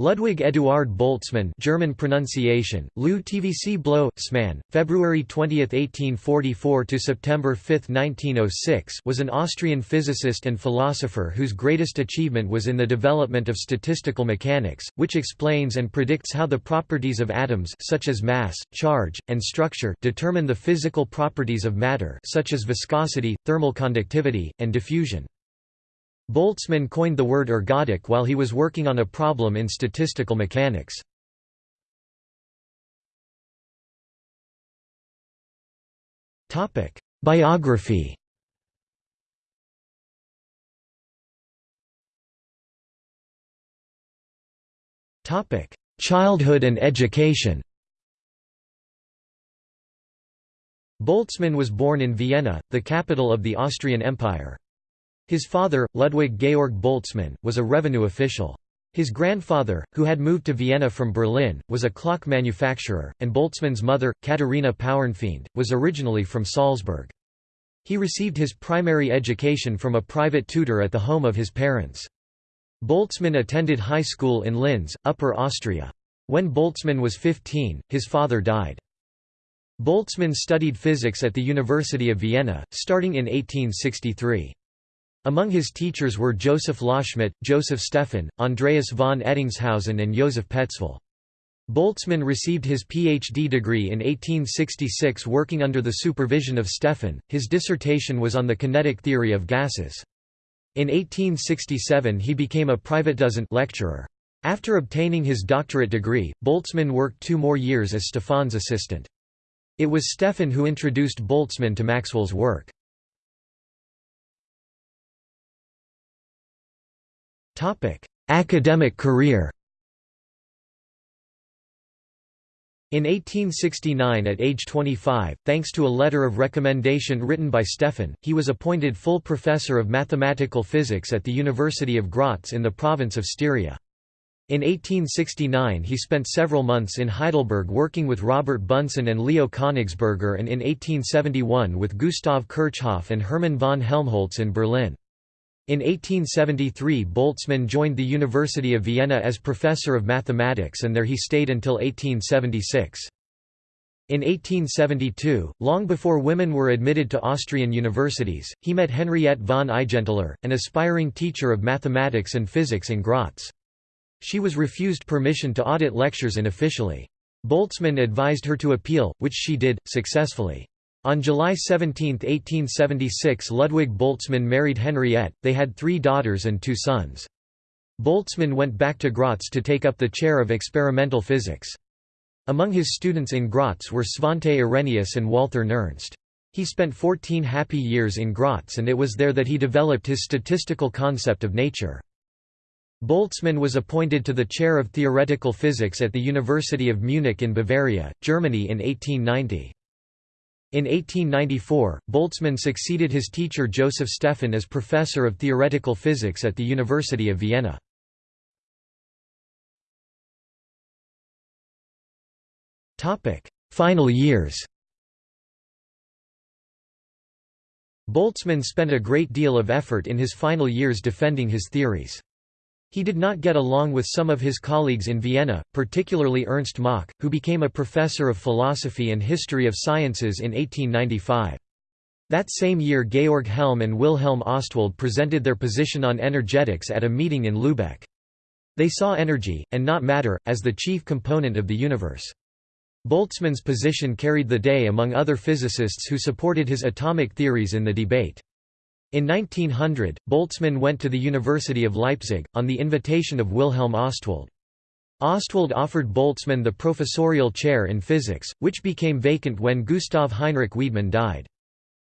Ludwig Eduard Boltzmann German pronunciation, Lou TVC Blow, Sman, February 20, 1844 to September 5, 1906 was an Austrian physicist and philosopher whose greatest achievement was in the development of statistical mechanics, which explains and predicts how the properties of atoms such as mass, charge, and structure determine the physical properties of matter such as viscosity, thermal conductivity, and diffusion. Boltzmann coined the word ergodic while he was working on a problem in statistical mechanics. Biography Childhood and education Boltzmann was born in Vienna, the capital of the Austrian Empire. His father, Ludwig Georg Boltzmann, was a revenue official. His grandfather, who had moved to Vienna from Berlin, was a clock manufacturer, and Boltzmann's mother, Katharina Pauernfeind, was originally from Salzburg. He received his primary education from a private tutor at the home of his parents. Boltzmann attended high school in Linz, Upper Austria. When Boltzmann was 15, his father died. Boltzmann studied physics at the University of Vienna, starting in 1863. Among his teachers were Joseph Loschmidt, Joseph Stefan, Andreas von Ettingshausen and Joseph Petzval. Boltzmann received his PhD degree in 1866 working under the supervision of Stefan. His dissertation was on the kinetic theory of gases. In 1867 he became a private Privatdozent lecturer. After obtaining his doctorate degree, Boltzmann worked two more years as Stefan's assistant. It was Stefan who introduced Boltzmann to Maxwell's work. Academic career In 1869 at age 25, thanks to a letter of recommendation written by Stefan, he was appointed full professor of mathematical physics at the University of Graz in the province of Styria. In 1869 he spent several months in Heidelberg working with Robert Bunsen and Leo Königsberger and in 1871 with Gustav Kirchhoff and Hermann von Helmholtz in Berlin. In 1873 Boltzmann joined the University of Vienna as professor of mathematics and there he stayed until 1876. In 1872, long before women were admitted to Austrian universities, he met Henriette von Eigenthaler, an aspiring teacher of mathematics and physics in Graz. She was refused permission to audit lectures unofficially. Boltzmann advised her to appeal, which she did, successfully. On July 17, 1876 Ludwig Boltzmann married Henriette, they had three daughters and two sons. Boltzmann went back to Graz to take up the chair of experimental physics. Among his students in Graz were Svante Arrhenius and Walther Nernst. He spent 14 happy years in Graz and it was there that he developed his statistical concept of nature. Boltzmann was appointed to the chair of theoretical physics at the University of Munich in Bavaria, Germany in 1890. In 1894, Boltzmann succeeded his teacher Joseph Stefan as professor of theoretical physics at the University of Vienna. Final years Boltzmann spent a great deal of effort in his final years defending his theories. He did not get along with some of his colleagues in Vienna, particularly Ernst Mach, who became a professor of philosophy and history of sciences in 1895. That same year Georg Helm and Wilhelm Ostwald presented their position on energetics at a meeting in Lübeck. They saw energy, and not matter, as the chief component of the universe. Boltzmann's position carried the day among other physicists who supported his atomic theories in the debate. In 1900, Boltzmann went to the University of Leipzig, on the invitation of Wilhelm Ostwald. Ostwald offered Boltzmann the professorial chair in physics, which became vacant when Gustav Heinrich Wiedemann died.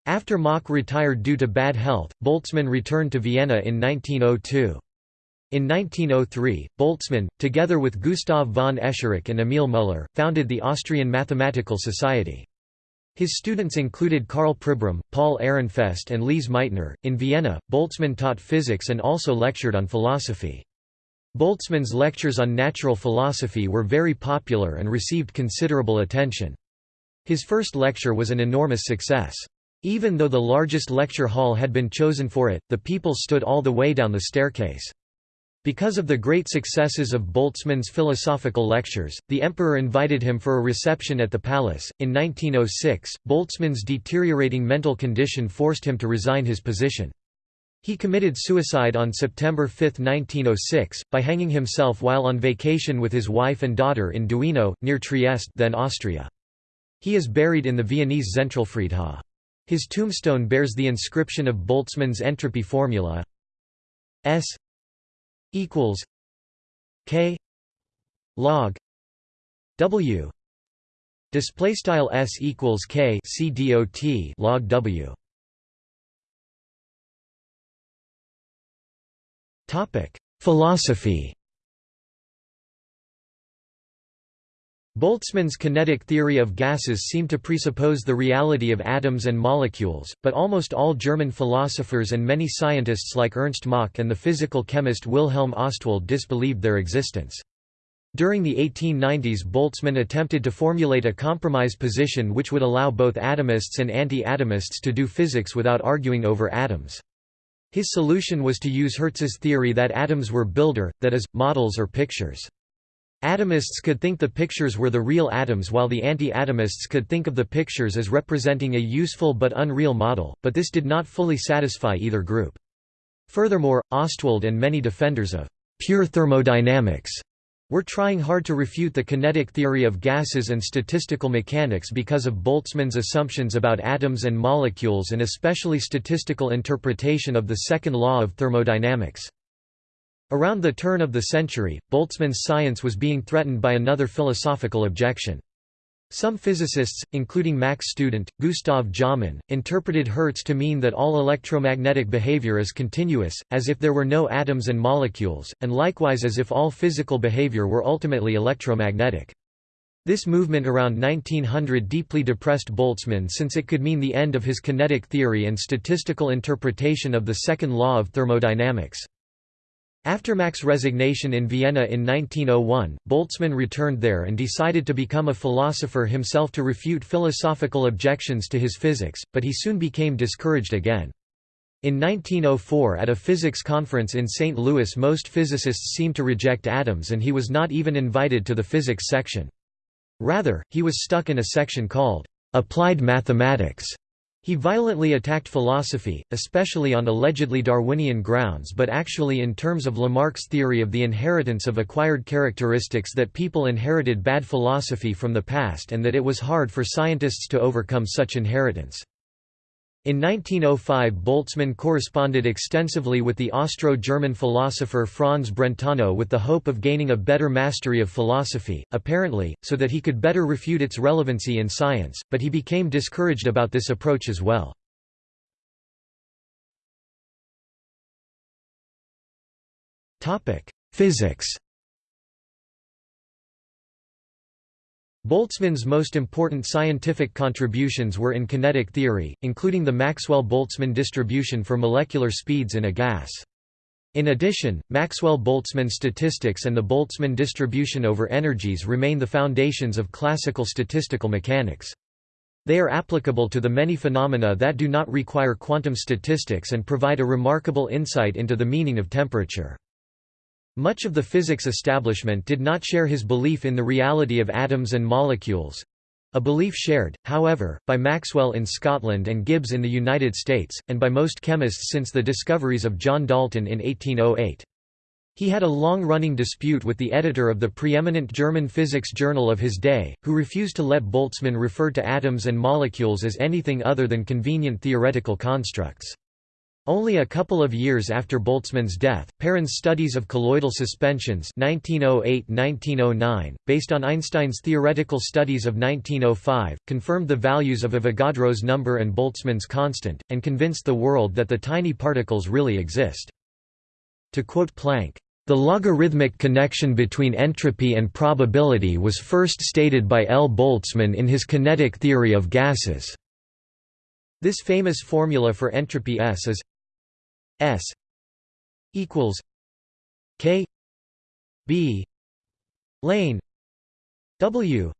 After Mach retired due to bad health, Boltzmann returned to Vienna in 1902. In 1903, Boltzmann, together with Gustav von Escherich and Emil Müller, founded the Austrian Mathematical Society. His students included Karl Pribram, Paul Ehrenfest and Lise Meitner. In Vienna, Boltzmann taught physics and also lectured on philosophy. Boltzmann's lectures on natural philosophy were very popular and received considerable attention. His first lecture was an enormous success. Even though the largest lecture hall had been chosen for it, the people stood all the way down the staircase. Because of the great successes of Boltzmann's philosophical lectures, the emperor invited him for a reception at the palace. In 1906, Boltzmann's deteriorating mental condition forced him to resign his position. He committed suicide on September 5, 1906, by hanging himself while on vacation with his wife and daughter in Duino, near Trieste then Austria. He is buried in the Viennese Zentralfriedhof. His tombstone bears the inscription of Boltzmann's entropy formula S equals K log W. Display style S equals K C dot log W. Topic. Philosophy Boltzmann's kinetic theory of gases seemed to presuppose the reality of atoms and molecules, but almost all German philosophers and many scientists like Ernst Mach and the physical chemist Wilhelm Ostwald disbelieved their existence. During the 1890s Boltzmann attempted to formulate a compromise position which would allow both atomists and anti-atomists to do physics without arguing over atoms. His solution was to use Hertz's theory that atoms were Bilder, that is, models or pictures. Atomists could think the pictures were the real atoms while the anti-atomists could think of the pictures as representing a useful but unreal model, but this did not fully satisfy either group. Furthermore, Ostwald and many defenders of pure thermodynamics were trying hard to refute the kinetic theory of gases and statistical mechanics because of Boltzmann's assumptions about atoms and molecules and especially statistical interpretation of the second law of thermodynamics. Around the turn of the century, Boltzmann's science was being threatened by another philosophical objection. Some physicists, including Mach's student, Gustav Jaumann, interpreted Hertz to mean that all electromagnetic behavior is continuous, as if there were no atoms and molecules, and likewise as if all physical behavior were ultimately electromagnetic. This movement around 1900 deeply depressed Boltzmann since it could mean the end of his kinetic theory and statistical interpretation of the second law of thermodynamics. After Mach's resignation in Vienna in 1901, Boltzmann returned there and decided to become a philosopher himself to refute philosophical objections to his physics, but he soon became discouraged again. In 1904 at a physics conference in St. Louis most physicists seemed to reject atoms and he was not even invited to the physics section. Rather, he was stuck in a section called, "'Applied Mathematics' He violently attacked philosophy, especially on allegedly Darwinian grounds but actually in terms of Lamarck's theory of the inheritance of acquired characteristics that people inherited bad philosophy from the past and that it was hard for scientists to overcome such inheritance. In 1905 Boltzmann corresponded extensively with the Austro-German philosopher Franz Brentano with the hope of gaining a better mastery of philosophy, apparently, so that he could better refute its relevancy in science, but he became discouraged about this approach as well. Physics Boltzmann's most important scientific contributions were in kinetic theory, including the Maxwell–Boltzmann distribution for molecular speeds in a gas. In addition, Maxwell–Boltzmann statistics and the Boltzmann distribution over energies remain the foundations of classical statistical mechanics. They are applicable to the many phenomena that do not require quantum statistics and provide a remarkable insight into the meaning of temperature. Much of the physics establishment did not share his belief in the reality of atoms and molecules—a belief shared, however, by Maxwell in Scotland and Gibbs in the United States, and by most chemists since the discoveries of John Dalton in 1808. He had a long-running dispute with the editor of the preeminent German physics journal of his day, who refused to let Boltzmann refer to atoms and molecules as anything other than convenient theoretical constructs. Only a couple of years after Boltzmann's death, Perrin's studies of colloidal suspensions 1908–1909, based on Einstein's theoretical studies of 1905, confirmed the values of Avogadro's number and Boltzmann's constant, and convinced the world that the tiny particles really exist. To quote Planck, "...the logarithmic connection between entropy and probability was first stated by L. Boltzmann in his kinetic theory of gases." This famous formula for entropy S is S equals K B lane W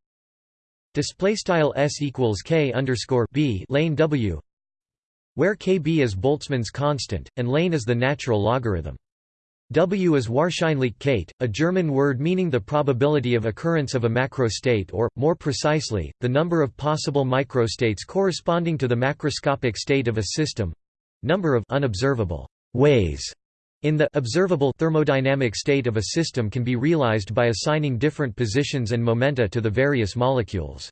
display style S equals K underscore B lane W where KB is Boltzmann's constant and lane is the natural logarithm. W is Wahrscheinlichkeit, a German word meaning the probability of occurrence of a macrostate or, more precisely, the number of possible microstates corresponding to the macroscopic state of a system—number of unobservable ways in the observable thermodynamic state of a system can be realized by assigning different positions and momenta to the various molecules.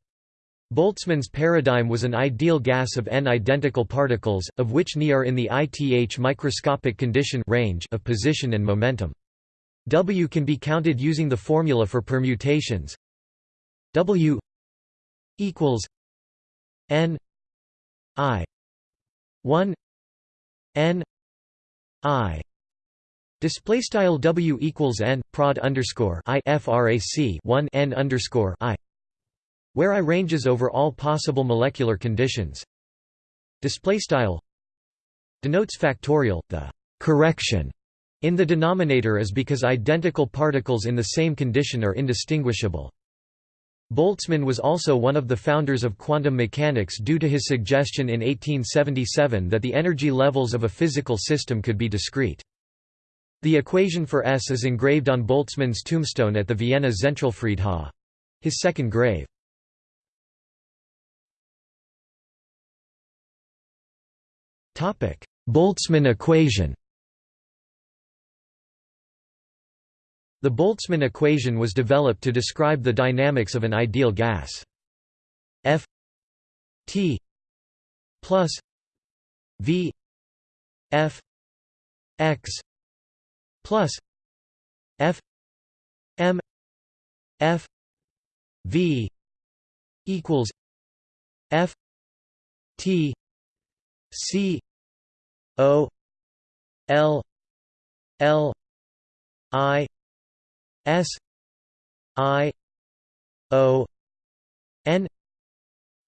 Boltzmann's paradigm was an ideal gas of n identical particles, of which Ni are in the ith microscopic condition range of position and momentum. W can be counted using the formula for permutations. W equals n i 1 n i display style W equals n prod underscore i frac 1 n underscore i where I ranges over all possible molecular conditions. Display style denotes factorial. The correction in the denominator is because identical particles in the same condition are indistinguishable. Boltzmann was also one of the founders of quantum mechanics due to his suggestion in 1877 that the energy levels of a physical system could be discrete. The equation for S is engraved on Boltzmann's tombstone at the Vienna Zentralfriedhof. His second grave. Boltzmann equation The Boltzmann equation was developed to describe the dynamics of an ideal gas. F T plus V F X plus F M F V equals F T C O L L I S I O N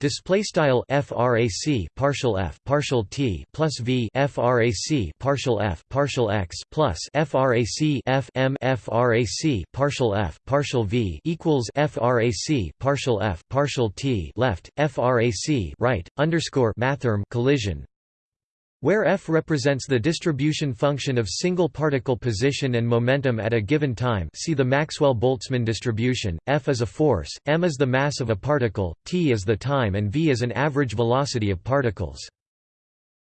Display style frac partial f partial t plus v frac partial f partial x plus frac f m frac partial f partial v equals frac partial f partial t left frac right underscore mathrm collision where f represents the distribution function of single particle position and momentum at a given time see the Maxwell-Boltzmann distribution, f is a force, m is the mass of a particle, t is the time and v is an average velocity of particles.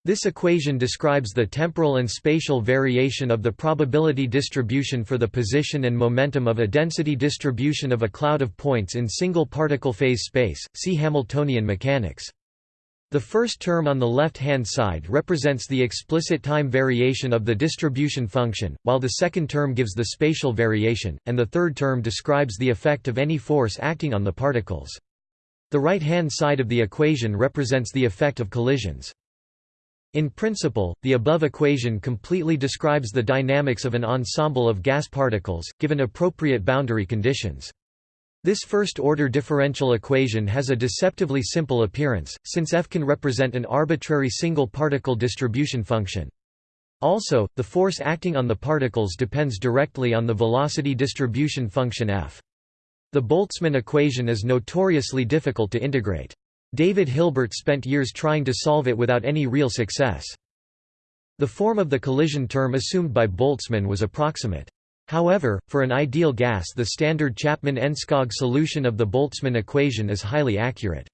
This equation describes the temporal and spatial variation of the probability distribution for the position and momentum of a density distribution of a cloud of points in single particle phase space, see Hamiltonian mechanics. The first term on the left-hand side represents the explicit time variation of the distribution function, while the second term gives the spatial variation, and the third term describes the effect of any force acting on the particles. The right-hand side of the equation represents the effect of collisions. In principle, the above equation completely describes the dynamics of an ensemble of gas particles, given appropriate boundary conditions. This first-order differential equation has a deceptively simple appearance, since f can represent an arbitrary single-particle distribution function. Also, the force acting on the particles depends directly on the velocity distribution function f. The Boltzmann equation is notoriously difficult to integrate. David Hilbert spent years trying to solve it without any real success. The form of the collision term assumed by Boltzmann was approximate. However, for an ideal gas the standard Chapman-Enskog solution of the Boltzmann equation is highly accurate.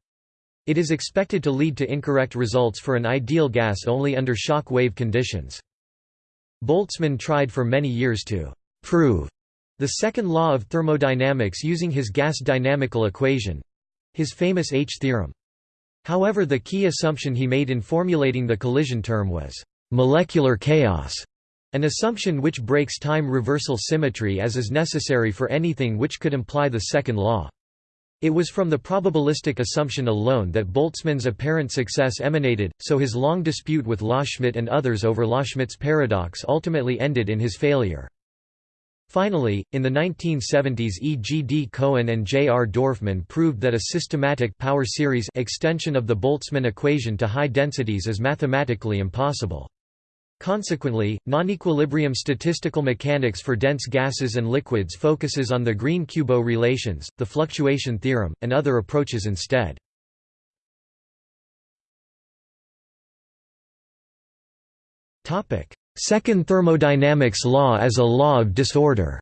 It is expected to lead to incorrect results for an ideal gas only under shock wave conditions. Boltzmann tried for many years to «prove» the second law of thermodynamics using his gas dynamical equation—his famous H theorem. However the key assumption he made in formulating the collision term was «molecular chaos» An assumption which breaks time reversal symmetry as is necessary for anything which could imply the second law. It was from the probabilistic assumption alone that Boltzmann's apparent success emanated, so his long dispute with Loschmidt and others over Loschmidt's paradox ultimately ended in his failure. Finally, in the 1970s E. G. D. Cohen and J. R. Dorfman proved that a systematic power series extension of the Boltzmann equation to high densities is mathematically impossible. Consequently, non-equilibrium statistical mechanics for dense gases and liquids focuses on the Green-Kubo relations, the fluctuation theorem, and other approaches instead. Second thermodynamics law as a law of disorder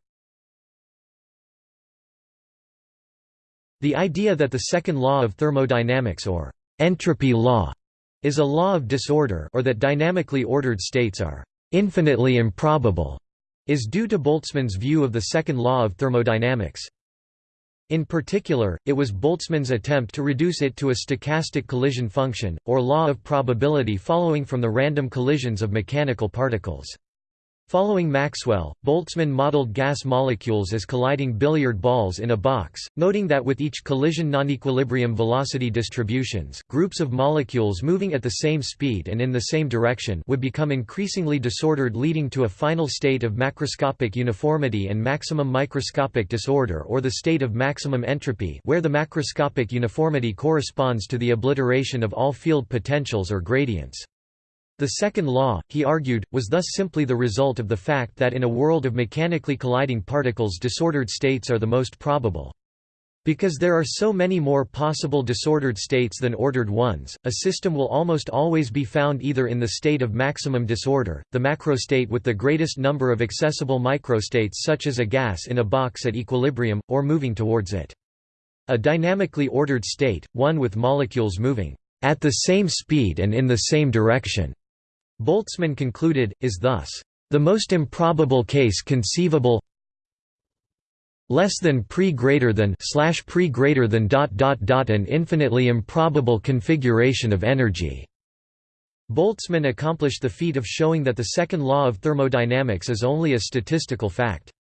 The idea that the second law of thermodynamics or entropy law is a law of disorder or that dynamically ordered states are infinitely improbable is due to Boltzmann's view of the second law of thermodynamics. In particular, it was Boltzmann's attempt to reduce it to a stochastic collision function, or law of probability following from the random collisions of mechanical particles. Following Maxwell, Boltzmann modeled gas molecules as colliding billiard balls in a box, noting that with each collision non-equilibrium velocity distributions, groups of molecules moving at the same speed and in the same direction would become increasingly disordered leading to a final state of macroscopic uniformity and maximum microscopic disorder or the state of maximum entropy where the macroscopic uniformity corresponds to the obliteration of all field potentials or gradients. The second law, he argued, was thus simply the result of the fact that in a world of mechanically colliding particles disordered states are the most probable. Because there are so many more possible disordered states than ordered ones, a system will almost always be found either in the state of maximum disorder, the macrostate with the greatest number of accessible microstates such as a gas in a box at equilibrium, or moving towards it. A dynamically ordered state, one with molecules moving at the same speed and in the same direction, Boltzmann concluded, is thus, "...the most improbable case conceivable less than pre greater than slash pre greater than dot dot dot an infinitely improbable configuration of energy." Boltzmann accomplished the feat of showing that the second law of thermodynamics is only a statistical fact.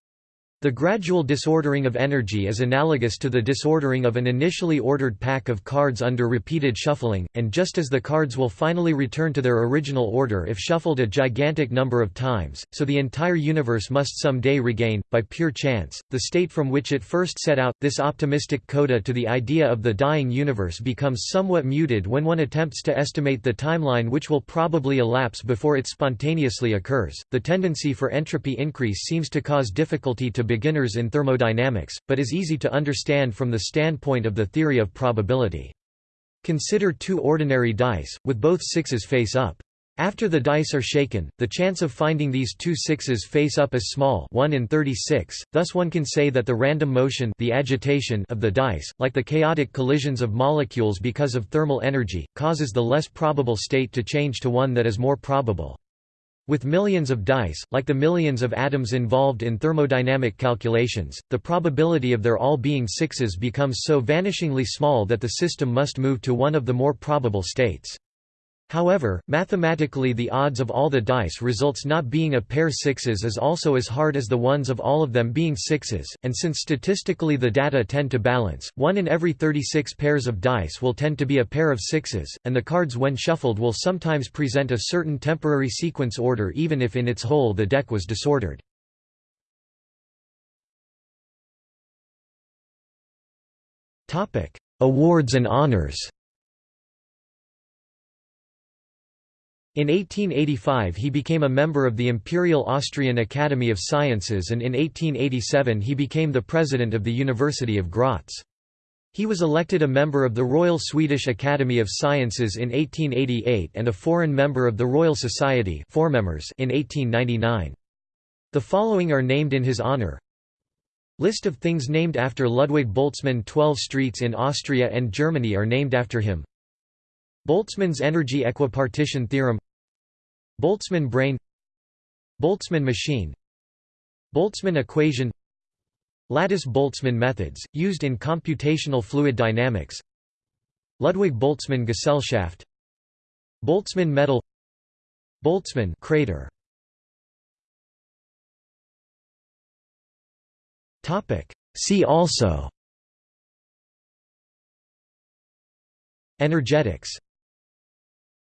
The gradual disordering of energy is analogous to the disordering of an initially ordered pack of cards under repeated shuffling, and just as the cards will finally return to their original order if shuffled a gigantic number of times, so the entire universe must some day regain, by pure chance, the state from which it first set out. This optimistic coda to the idea of the dying universe becomes somewhat muted when one attempts to estimate the timeline which will probably elapse before it spontaneously occurs. The tendency for entropy increase seems to cause difficulty to beginners in thermodynamics, but is easy to understand from the standpoint of the theory of probability. Consider two ordinary dice, with both sixes face up. After the dice are shaken, the chance of finding these two sixes face up is small 1 in 36, thus one can say that the random motion the agitation of the dice, like the chaotic collisions of molecules because of thermal energy, causes the less probable state to change to one that is more probable. With millions of dice, like the millions of atoms involved in thermodynamic calculations, the probability of their all being sixes becomes so vanishingly small that the system must move to one of the more probable states. However, mathematically the odds of all the dice results not being a pair sixes is also as hard as the ones of all of them being sixes, and since statistically the data tend to balance, one in every 36 pairs of dice will tend to be a pair of sixes, and the cards when shuffled will sometimes present a certain temporary sequence order even if in its whole the deck was disordered. Awards and honors In 1885 he became a member of the Imperial Austrian Academy of Sciences and in 1887 he became the president of the University of Graz. He was elected a member of the Royal Swedish Academy of Sciences in 1888 and a foreign member of the Royal Society in 1899. The following are named in his honor. List of things named after Ludwig Boltzmann 12 streets in Austria and Germany are named after him. Boltzmann's energy equipartition theorem Boltzmann brain Boltzmann machine Boltzmann equation Lattice-Boltzmann methods, used in computational fluid dynamics Ludwig Boltzmann Gesellschaft Boltzmann medal Boltzmann crater. See also. Energetics